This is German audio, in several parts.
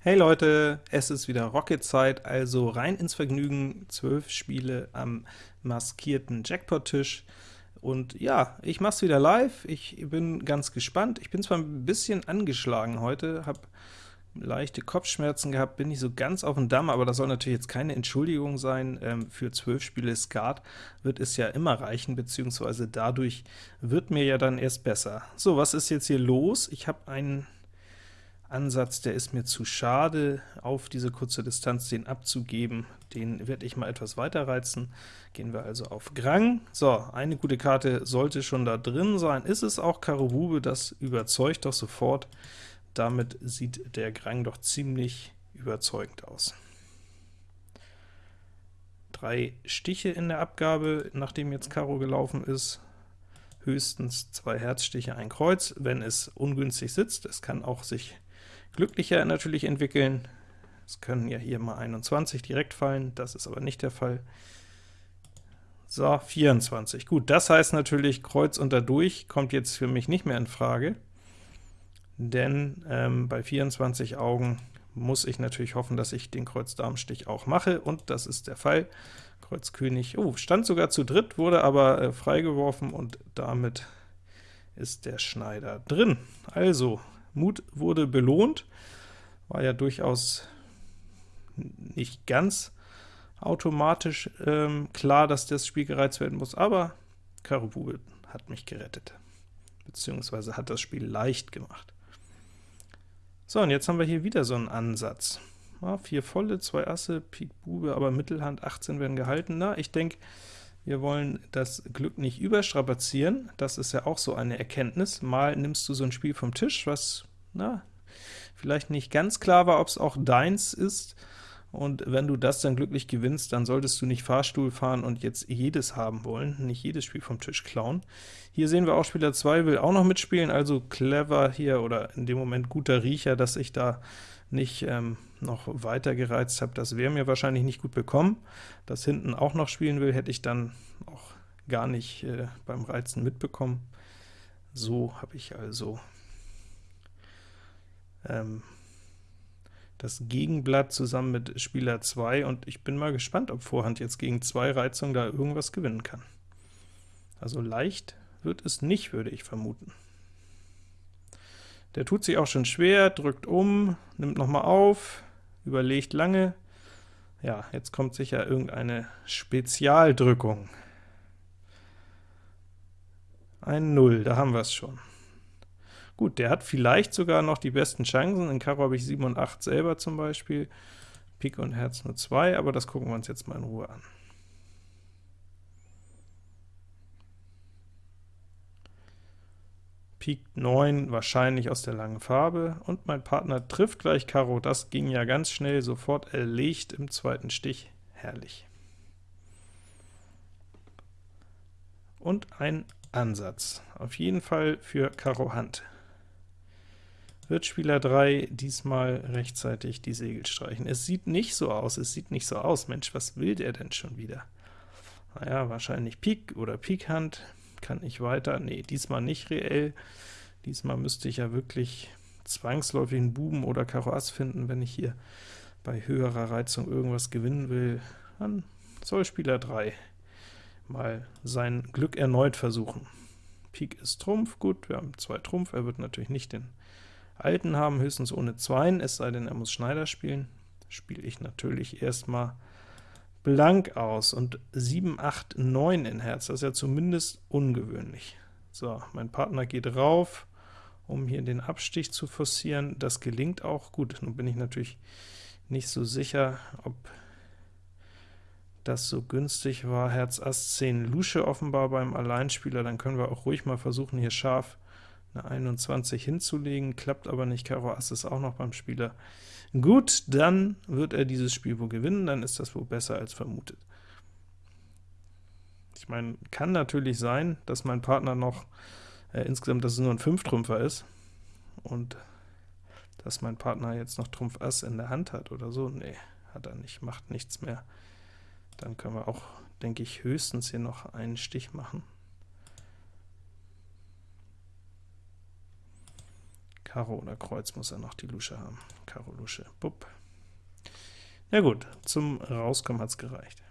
Hey Leute, es ist wieder Rocket-Zeit, also rein ins Vergnügen, 12 Spiele am maskierten Jackpot-Tisch. Und ja, ich mach's wieder live, ich bin ganz gespannt. Ich bin zwar ein bisschen angeschlagen heute, habe leichte Kopfschmerzen gehabt, bin nicht so ganz auf dem Damm, aber das soll natürlich jetzt keine Entschuldigung sein. Ähm, für 12 Spiele Skat wird es ja immer reichen, beziehungsweise dadurch wird mir ja dann erst besser. So, was ist jetzt hier los? Ich habe einen Ansatz, der ist mir zu schade, auf diese kurze Distanz den abzugeben. Den werde ich mal etwas weiter reizen. Gehen wir also auf Grang. So, eine gute Karte sollte schon da drin sein. Ist es auch Karo Bube, das überzeugt doch sofort. Damit sieht der Grang doch ziemlich überzeugend aus. Drei Stiche in der Abgabe, nachdem jetzt Karo gelaufen ist höchstens zwei Herzstiche, ein Kreuz, wenn es ungünstig sitzt. Es kann auch sich glücklicher natürlich entwickeln. Es können ja hier mal 21 direkt fallen, das ist aber nicht der Fall. So, 24. Gut, das heißt natürlich, Kreuz und dadurch kommt jetzt für mich nicht mehr in Frage, denn ähm, bei 24 Augen muss ich natürlich hoffen, dass ich den Kreuz-Darm-Stich auch mache, und das ist der Fall. Kreuz König, oh, stand sogar zu dritt, wurde aber äh, freigeworfen, und damit ist der Schneider drin. Also, Mut wurde belohnt, war ja durchaus nicht ganz automatisch ähm, klar, dass das Spiel gereizt werden muss, aber Karo Bube hat mich gerettet, beziehungsweise hat das Spiel leicht gemacht. So, und jetzt haben wir hier wieder so einen Ansatz. Ja, vier volle, zwei Asse, Pik Bube, aber Mittelhand 18 werden gehalten. Na, ich denke, wir wollen das Glück nicht überstrapazieren, das ist ja auch so eine Erkenntnis. Mal nimmst du so ein Spiel vom Tisch, was na, vielleicht nicht ganz klar war, ob es auch deins ist, und wenn du das dann glücklich gewinnst, dann solltest du nicht Fahrstuhl fahren und jetzt jedes haben wollen, nicht jedes Spiel vom Tisch klauen. Hier sehen wir auch, Spieler 2 will auch noch mitspielen, also clever hier, oder in dem Moment guter Riecher, dass ich da nicht ähm, noch weiter gereizt habe. Das wäre mir wahrscheinlich nicht gut bekommen. Das hinten auch noch spielen will, hätte ich dann auch gar nicht äh, beim Reizen mitbekommen. So habe ich also ähm, das Gegenblatt zusammen mit Spieler 2, und ich bin mal gespannt, ob Vorhand jetzt gegen zwei Reizungen da irgendwas gewinnen kann. Also leicht wird es nicht, würde ich vermuten. Der tut sich auch schon schwer, drückt um, nimmt nochmal auf, überlegt lange. Ja, jetzt kommt sicher irgendeine Spezialdrückung. Ein Null, da haben wir es schon. Gut, der hat vielleicht sogar noch die besten Chancen. In Karo habe ich 7 und 8 selber zum Beispiel, Pik und Herz nur 2, aber das gucken wir uns jetzt mal in Ruhe an. Pik 9 wahrscheinlich aus der langen Farbe, und mein Partner trifft gleich Karo, das ging ja ganz schnell, sofort erlegt im zweiten Stich, herrlich. Und ein Ansatz, auf jeden Fall für Karo Hand wird Spieler 3 diesmal rechtzeitig die Segel streichen. Es sieht nicht so aus, es sieht nicht so aus. Mensch, was will der denn schon wieder? Naja, wahrscheinlich Pik oder Pikhand. Kann ich weiter? Nee, diesmal nicht reell. Diesmal müsste ich ja wirklich zwangsläufig einen Buben oder Karo Ass finden, wenn ich hier bei höherer Reizung irgendwas gewinnen will. Dann soll Spieler 3 mal sein Glück erneut versuchen. Pik ist Trumpf, gut, wir haben zwei Trumpf, er wird natürlich nicht den Alten haben, höchstens ohne Zweien, es sei denn, er muss Schneider spielen. Spiele ich natürlich erstmal blank aus, und 7, 8, 9 in Herz, das ist ja zumindest ungewöhnlich. So, mein Partner geht rauf, um hier den Abstich zu forcieren. Das gelingt auch. Gut, nun bin ich natürlich nicht so sicher, ob das so günstig war. Herz Ass 10 Lusche offenbar beim Alleinspieler, dann können wir auch ruhig mal versuchen, hier scharf eine 21 hinzulegen, klappt aber nicht, Karo Ass ist auch noch beim Spieler. Gut, dann wird er dieses Spiel wohl gewinnen, dann ist das wohl besser als vermutet. Ich meine, kann natürlich sein, dass mein Partner noch äh, insgesamt, dass es nur ein 5-Trümpfer ist, und dass mein Partner jetzt noch Trumpf Ass in der Hand hat oder so. Nee, hat er nicht, macht nichts mehr. Dann können wir auch, denke ich, höchstens hier noch einen Stich machen. Karo oder Kreuz muss er noch die Lusche haben. Karo, Lusche, Bub. Ja gut, zum Rauskommen hat es gereicht.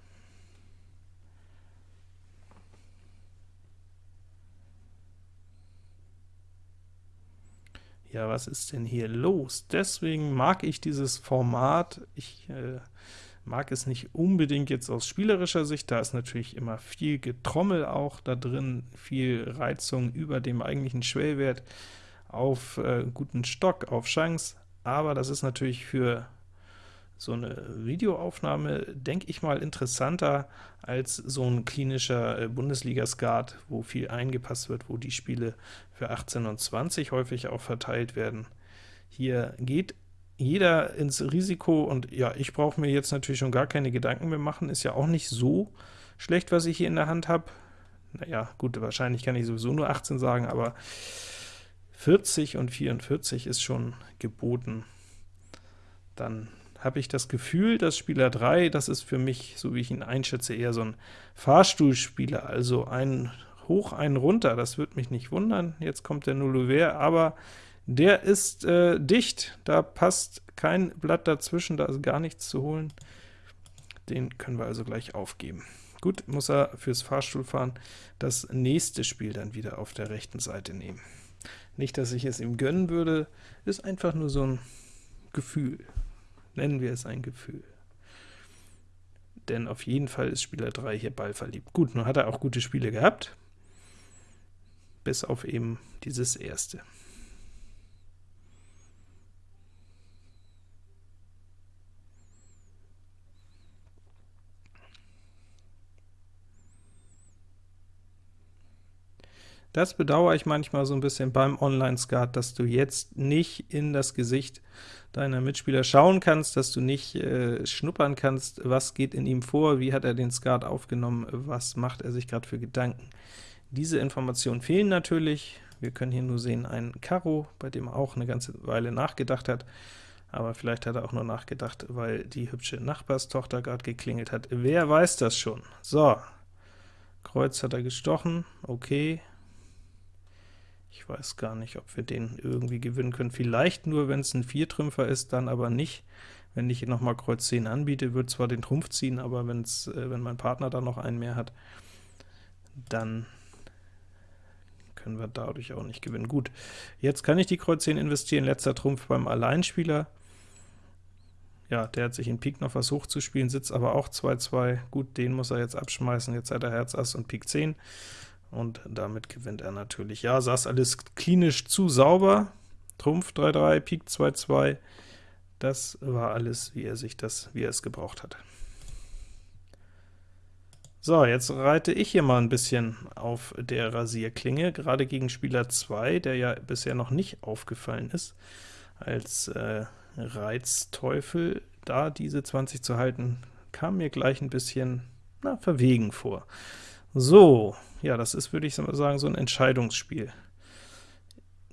Ja, was ist denn hier los? Deswegen mag ich dieses Format. Ich äh, mag es nicht unbedingt jetzt aus spielerischer Sicht, da ist natürlich immer viel Getrommel auch da drin, viel Reizung über dem eigentlichen Schwellwert auf äh, guten Stock, auf Chance, aber das ist natürlich für so eine Videoaufnahme, denke ich mal, interessanter als so ein klinischer äh, Bundesliga-Skat, wo viel eingepasst wird, wo die Spiele für 18 und 20 häufig auch verteilt werden. Hier geht jeder ins Risiko, und ja, ich brauche mir jetzt natürlich schon gar keine Gedanken mehr machen, ist ja auch nicht so schlecht, was ich hier in der Hand habe. Naja, gut, wahrscheinlich kann ich sowieso nur 18 sagen, aber 40 und 44 ist schon geboten. Dann habe ich das Gefühl, dass Spieler 3, das ist für mich, so wie ich ihn einschätze, eher so ein Fahrstuhlspieler, also ein hoch, ein runter, das wird mich nicht wundern. Jetzt kommt der Nullouvert, aber der ist äh, dicht, da passt kein Blatt dazwischen, da ist gar nichts zu holen. Den können wir also gleich aufgeben. Gut, muss er fürs Fahrstuhlfahren das nächste Spiel dann wieder auf der rechten Seite nehmen. Nicht, dass ich es ihm gönnen würde, ist einfach nur so ein Gefühl. Nennen wir es ein Gefühl. Denn auf jeden Fall ist Spieler 3 hier ballverliebt. Gut, nun hat er auch gute Spiele gehabt, bis auf eben dieses erste. Das bedauere ich manchmal so ein bisschen beim Online-Skat, dass du jetzt nicht in das Gesicht deiner Mitspieler schauen kannst, dass du nicht äh, schnuppern kannst, was geht in ihm vor, wie hat er den Skat aufgenommen, was macht er sich gerade für Gedanken. Diese Informationen fehlen natürlich. Wir können hier nur sehen ein Karo, bei dem er auch eine ganze Weile nachgedacht hat, aber vielleicht hat er auch nur nachgedacht, weil die hübsche Nachbarstochter gerade geklingelt hat. Wer weiß das schon? So, Kreuz hat er gestochen, okay, ich weiß gar nicht, ob wir den irgendwie gewinnen können. Vielleicht nur, wenn es ein Viertrümpfer ist, dann aber nicht. Wenn ich noch mal Kreuz 10 anbiete, wird zwar den Trumpf ziehen, aber wenn's, äh, wenn mein Partner da noch einen mehr hat, dann können wir dadurch auch nicht gewinnen. Gut, jetzt kann ich die Kreuz 10 investieren, letzter Trumpf beim Alleinspieler. Ja, der hat sich in Pik noch versucht zu spielen, sitzt aber auch 2-2. Gut, den muss er jetzt abschmeißen, jetzt hat er Herz Ass und Pik 10 und damit gewinnt er natürlich. Ja, saß alles klinisch zu sauber, Trumpf 3-3, Pik 2-2, das war alles, wie er sich das, wie er es gebraucht hat. So, jetzt reite ich hier mal ein bisschen auf der Rasierklinge, gerade gegen Spieler 2, der ja bisher noch nicht aufgefallen ist, als äh, Reizteufel. Da diese 20 zu halten, kam mir gleich ein bisschen na, verwegen vor. So, ja, das ist, würde ich sagen, so ein Entscheidungsspiel.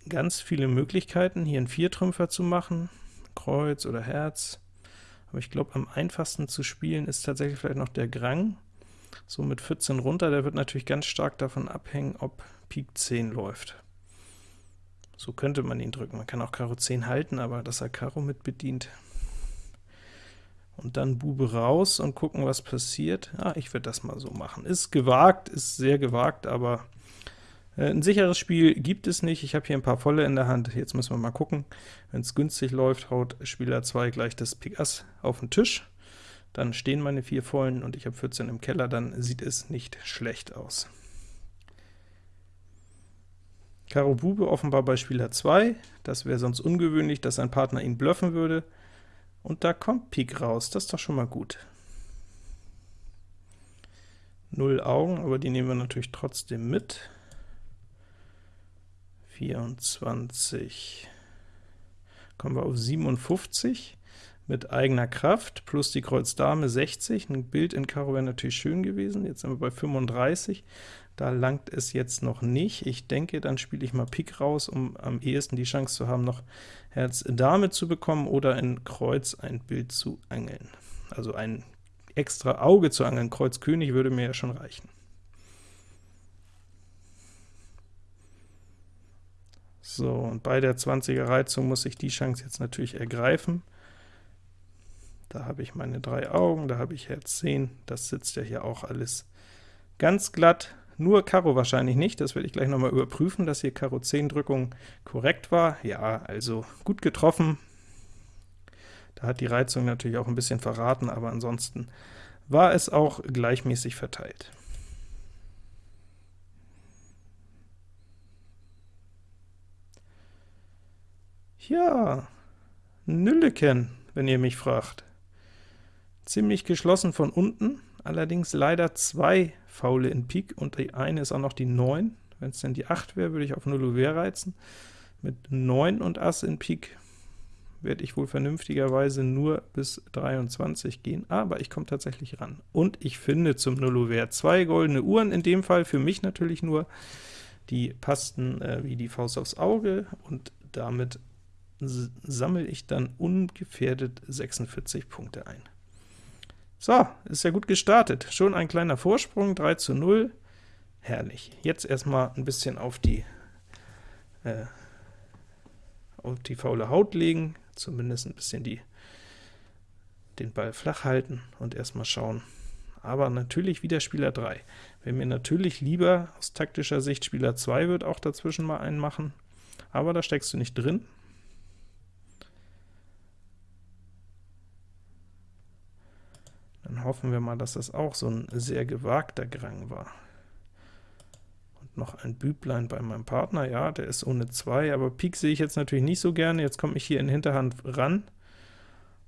Ganz viele Möglichkeiten, hier einen Viertrümpfer zu machen, Kreuz oder Herz, aber ich glaube, am einfachsten zu spielen ist tatsächlich vielleicht noch der Grang, so mit 14 runter, der wird natürlich ganz stark davon abhängen, ob Pik 10 läuft. So könnte man ihn drücken, man kann auch Karo 10 halten, aber dass er Karo mit bedient, und dann Bube raus und gucken, was passiert. Ja, ich werde das mal so machen. Ist gewagt, ist sehr gewagt, aber äh, ein sicheres Spiel gibt es nicht. Ich habe hier ein paar volle in der Hand. Jetzt müssen wir mal gucken. Wenn es günstig läuft, haut Spieler 2 gleich das Pik Ass auf den Tisch. Dann stehen meine vier vollen und ich habe 14 im Keller, dann sieht es nicht schlecht aus. Karo Bube offenbar bei Spieler 2. Das wäre sonst ungewöhnlich, dass sein Partner ihn bluffen würde. Und da kommt Pik raus, das ist doch schon mal gut. Null Augen, aber die nehmen wir natürlich trotzdem mit. 24, kommen wir auf 57 mit eigener Kraft, plus die Kreuz Dame 60, ein Bild in Karo wäre natürlich schön gewesen, jetzt sind wir bei 35, da langt es jetzt noch nicht. Ich denke, dann spiele ich mal Pik raus, um am ehesten die Chance zu haben, noch Herz Dame zu bekommen oder in Kreuz ein Bild zu angeln. Also ein extra Auge zu angeln, Kreuz König würde mir ja schon reichen. So, und bei der 20er Reizung muss ich die Chance jetzt natürlich ergreifen. Da habe ich meine drei Augen, da habe ich Herz 10, das sitzt ja hier auch alles ganz glatt. Nur Karo wahrscheinlich nicht, das werde ich gleich nochmal überprüfen, dass hier Karo 10 Drückung korrekt war. Ja, also gut getroffen. Da hat die Reizung natürlich auch ein bisschen verraten, aber ansonsten war es auch gleichmäßig verteilt. Ja, Nülleken, wenn ihr mich fragt. Ziemlich geschlossen von unten, allerdings leider zwei Faule in Pik, und die eine ist auch noch die 9. Wenn es denn die 8 wäre, würde ich auf 0 Ouvert reizen. Mit 9 und Ass in Pik werde ich wohl vernünftigerweise nur bis 23 gehen, aber ich komme tatsächlich ran. Und ich finde zum Nullouvert zwei goldene Uhren, in dem Fall für mich natürlich nur, die passten äh, wie die Faust aufs Auge, und damit sammle ich dann ungefährdet 46 Punkte ein. So, ist ja gut gestartet. Schon ein kleiner Vorsprung, 3 zu 0. Herrlich. Jetzt erstmal ein bisschen auf die, äh, auf die faule Haut legen, zumindest ein bisschen die, den Ball flach halten und erstmal schauen. Aber natürlich wieder Spieler 3. Wenn mir natürlich lieber aus taktischer Sicht Spieler 2 wird auch dazwischen mal einen machen, aber da steckst du nicht drin. Dann hoffen wir mal, dass das auch so ein sehr gewagter Grang war. Und noch ein Büblein bei meinem Partner, ja, der ist ohne 2, aber Pik sehe ich jetzt natürlich nicht so gerne, jetzt komme ich hier in Hinterhand ran.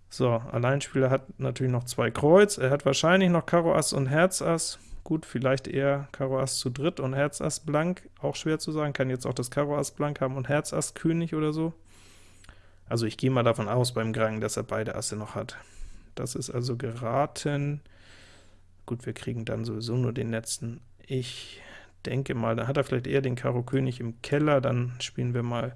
So, Alleinspieler hat natürlich noch zwei Kreuz, er hat wahrscheinlich noch Karo Ass und Herz Ass, gut, vielleicht eher Karo Ass zu dritt und Herz Ass blank, auch schwer zu sagen, kann jetzt auch das Karo Ass blank haben und Herz Ass König oder so. Also ich gehe mal davon aus beim Grang, dass er beide Asse noch hat. Das ist also geraten. Gut, wir kriegen dann sowieso nur den letzten. Ich denke mal, da hat er vielleicht eher den Karo König im Keller, dann spielen wir mal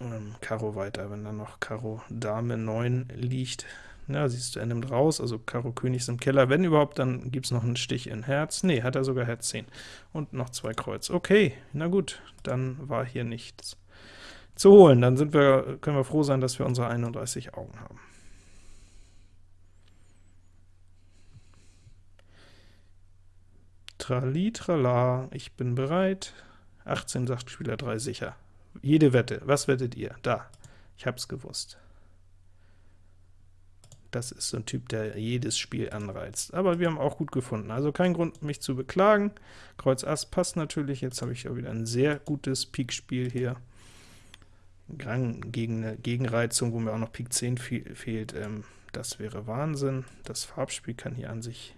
ähm, Karo weiter, wenn dann noch Karo Dame 9 liegt. Na, siehst du, er nimmt raus, also Karo König ist im Keller. Wenn überhaupt, dann gibt es noch einen Stich in Herz. Nee, hat er sogar Herz 10. Und noch zwei Kreuz. Okay, na gut, dann war hier nichts zu holen. Dann sind wir, können wir froh sein, dass wir unsere 31 Augen haben. Trali, ich bin bereit. 18 sagt Spieler 3 sicher. Jede Wette. Was wettet ihr? Da. Ich hab's gewusst. Das ist so ein Typ, der jedes Spiel anreizt. Aber wir haben auch gut gefunden. Also kein Grund, mich zu beklagen. Kreuz Ass passt natürlich. Jetzt habe ich auch wieder ein sehr gutes Pik-Spiel hier. Gang gegen eine Gegenreizung, wo mir auch noch Pik 10 fehlt. Ähm, das wäre Wahnsinn. Das Farbspiel kann hier an sich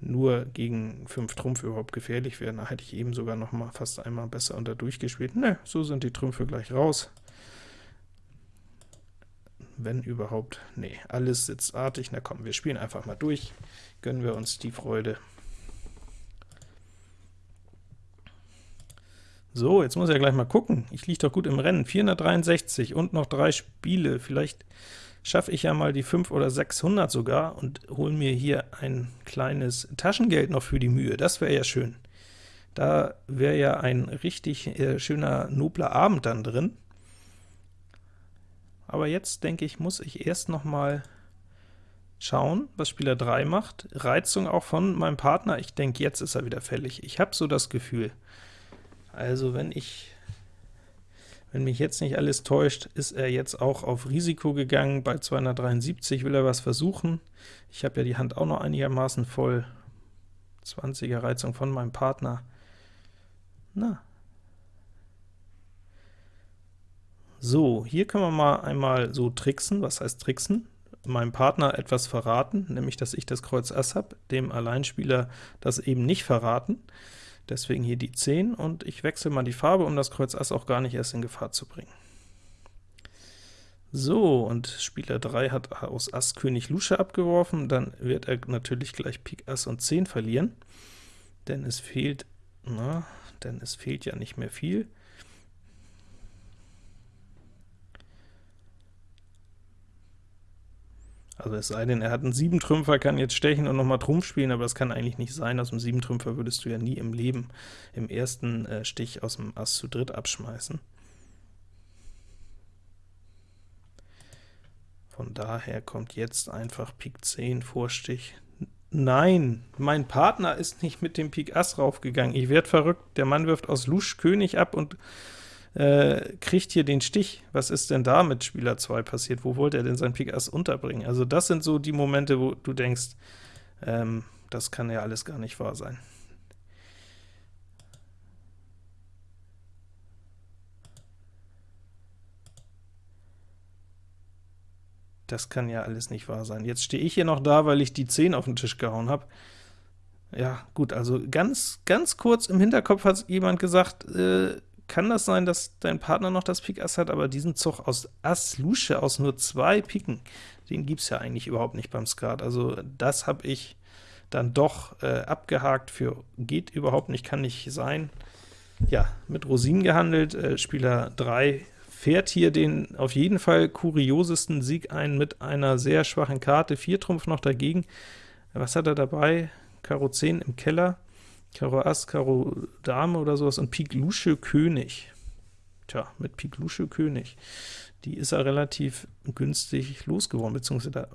nur gegen 5 Trumpf überhaupt gefährlich werden. Da hätte ich eben sogar noch mal fast einmal besser unter durchgespielt. Ne, so sind die Trümpfe gleich raus. Wenn überhaupt, nee, alles sitzt artig. Na komm, wir spielen einfach mal durch. Gönnen wir uns die Freude. So, jetzt muss er gleich mal gucken. Ich liege doch gut im Rennen. 463 und noch drei Spiele. Vielleicht schaffe ich ja mal die 5 oder 600 sogar und hole mir hier ein kleines Taschengeld noch für die Mühe. Das wäre ja schön. Da wäre ja ein richtig äh, schöner, nobler Abend dann drin. Aber jetzt, denke ich, muss ich erst noch mal schauen, was Spieler 3 macht. Reizung auch von meinem Partner. Ich denke, jetzt ist er wieder fällig. Ich habe so das Gefühl. Also wenn ich wenn mich jetzt nicht alles täuscht, ist er jetzt auch auf Risiko gegangen. Bei 273 will er was versuchen. Ich habe ja die Hand auch noch einigermaßen voll. 20er Reizung von meinem Partner. Na. So, hier können wir mal einmal so tricksen. Was heißt tricksen? Meinem Partner etwas verraten, nämlich dass ich das Kreuz Ass habe, dem Alleinspieler das eben nicht verraten. Deswegen hier die 10, und ich wechsle mal die Farbe, um das Kreuz Ass auch gar nicht erst in Gefahr zu bringen. So, und Spieler 3 hat aus Ass König Lusche abgeworfen, dann wird er natürlich gleich Pik Ass und 10 verlieren, denn es fehlt, na, denn es fehlt ja nicht mehr viel. Also es sei denn, er hat einen Siebentrümpfer, kann jetzt stechen und nochmal Trumpf spielen, aber das kann eigentlich nicht sein. Aus dem Siebentrümpfer würdest du ja nie im Leben im ersten äh, Stich aus dem Ass zu dritt abschmeißen. Von daher kommt jetzt einfach Pik 10 Vorstich. Nein, mein Partner ist nicht mit dem Pik Ass raufgegangen. Ich werde verrückt. Der Mann wirft aus Lusch König ab und äh, kriegt hier den Stich. Was ist denn da mit Spieler 2 passiert? Wo wollte er denn sein Pik Ass unterbringen? Also das sind so die Momente, wo du denkst, ähm, das kann ja alles gar nicht wahr sein. Das kann ja alles nicht wahr sein. Jetzt stehe ich hier noch da, weil ich die 10 auf den Tisch gehauen habe. Ja, gut, also ganz, ganz kurz im Hinterkopf hat jemand gesagt, äh, kann das sein, dass dein Partner noch das Pik Ass hat, aber diesen Zug aus Ass Lusche, aus nur zwei Piken, den gibt es ja eigentlich überhaupt nicht beim Skat. Also das habe ich dann doch äh, abgehakt für geht überhaupt nicht, kann nicht sein. Ja, mit Rosinen gehandelt, äh, Spieler 3 fährt hier den auf jeden Fall kuriosesten Sieg ein mit einer sehr schwachen Karte, 4 Trumpf noch dagegen. Was hat er dabei? Karo 10 im Keller, Karo Ass, Karo Dame oder sowas und Pik Lusche König. Tja, mit Pik Lusche König. Die ist er relativ günstig losgeworden, beziehungsweise da,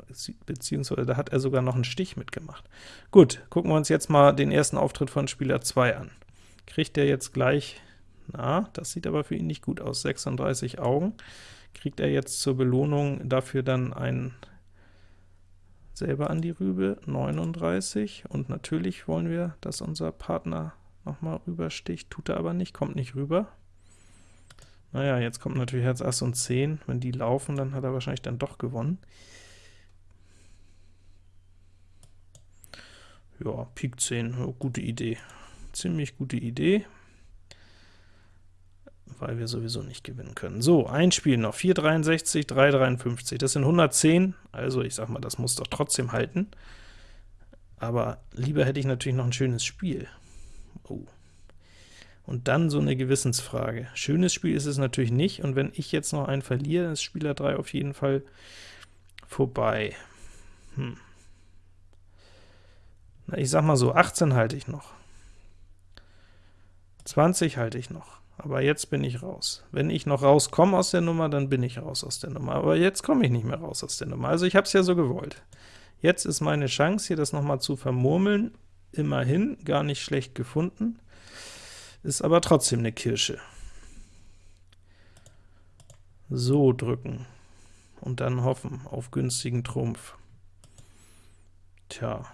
beziehungsweise da hat er sogar noch einen Stich mitgemacht. Gut, gucken wir uns jetzt mal den ersten Auftritt von Spieler 2 an. Kriegt er jetzt gleich na, das sieht aber für ihn nicht gut aus. 36 Augen. Kriegt er jetzt zur Belohnung dafür dann ein selber an die Rübe, 39, und natürlich wollen wir, dass unser Partner nochmal rübersticht, tut er aber nicht, kommt nicht rüber. Naja, jetzt kommt natürlich Herz Ass und 10, wenn die laufen, dann hat er wahrscheinlich dann doch gewonnen. Ja, Pik 10, gute Idee, ziemlich gute Idee weil wir sowieso nicht gewinnen können. So, ein Spiel noch, 4,63, 3,53, das sind 110, also ich sag mal, das muss doch trotzdem halten. Aber lieber hätte ich natürlich noch ein schönes Spiel. Oh. Und dann so eine Gewissensfrage. Schönes Spiel ist es natürlich nicht, und wenn ich jetzt noch einen verliere, ist Spieler 3 auf jeden Fall vorbei. Hm. Na, ich sag mal so, 18 halte ich noch. 20 halte ich noch aber jetzt bin ich raus. Wenn ich noch rauskomme aus der Nummer, dann bin ich raus aus der Nummer, aber jetzt komme ich nicht mehr raus aus der Nummer. Also ich habe es ja so gewollt. Jetzt ist meine Chance, hier das noch mal zu vermurmeln. Immerhin, gar nicht schlecht gefunden, ist aber trotzdem eine Kirsche. So drücken und dann hoffen auf günstigen Trumpf. Tja,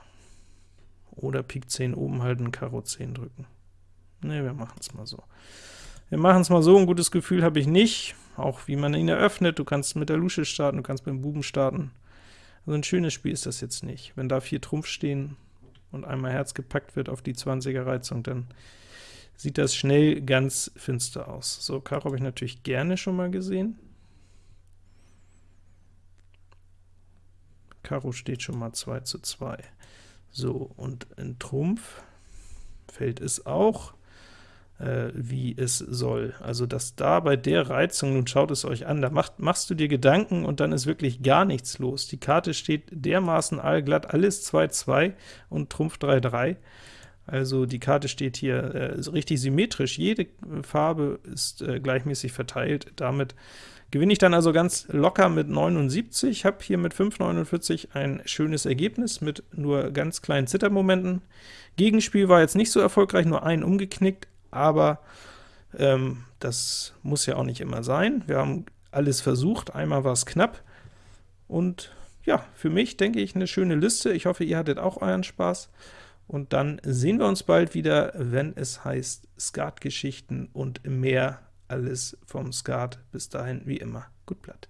oder Pik 10 oben halten, Karo 10 drücken. Ne, wir machen es mal so. Wir machen es mal so, ein gutes Gefühl habe ich nicht, auch wie man ihn eröffnet, du kannst mit der Lusche starten, du kannst mit dem Buben starten. Also ein schönes Spiel ist das jetzt nicht. Wenn da vier Trumpf stehen und einmal Herz gepackt wird auf die 20er Reizung, dann sieht das schnell ganz finster aus. So, Karo habe ich natürlich gerne schon mal gesehen. Karo steht schon mal 2 zu 2. So, und in Trumpf fällt es auch äh, wie es soll. Also dass da bei der Reizung, nun schaut es euch an, da macht, machst du dir Gedanken und dann ist wirklich gar nichts los. Die Karte steht dermaßen allglatt, alles 2-2 und Trumpf 3-3. Also die Karte steht hier äh, richtig symmetrisch, jede Farbe ist äh, gleichmäßig verteilt, damit gewinne ich dann also ganz locker mit 79, habe hier mit 5,49 ein schönes Ergebnis mit nur ganz kleinen Zittermomenten. Gegenspiel war jetzt nicht so erfolgreich, nur einen umgeknickt, aber ähm, das muss ja auch nicht immer sein. Wir haben alles versucht, einmal war es knapp, und ja, für mich denke ich eine schöne Liste. Ich hoffe, ihr hattet auch euren Spaß, und dann sehen wir uns bald wieder, wenn es heißt Skat-Geschichten und mehr alles vom Skat. Bis dahin, wie immer, gut Blatt.